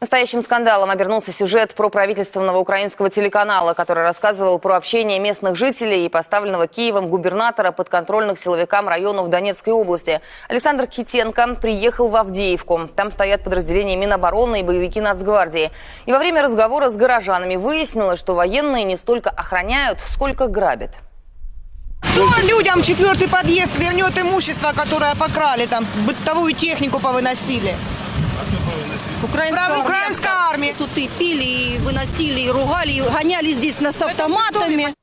Настоящим скандалом обернулся сюжет про правительственного украинского телеканала, который рассказывал про общение местных жителей и поставленного Киевом губернатора подконтрольных силовикам районов Донецкой области. Александр Китенко приехал в Авдеевку. Там стоят подразделения Минобороны и боевики Нацгвардии. И во время разговора с горожанами выяснилось, что военные не столько охраняют, сколько грабят. Кто людям четвертый подъезд вернет имущество, которое покрали, там бытовую технику повыносили? Украинская, Украинская армия. Тут и пили, и выносили, и ругали, и гоняли здесь нас с автоматами.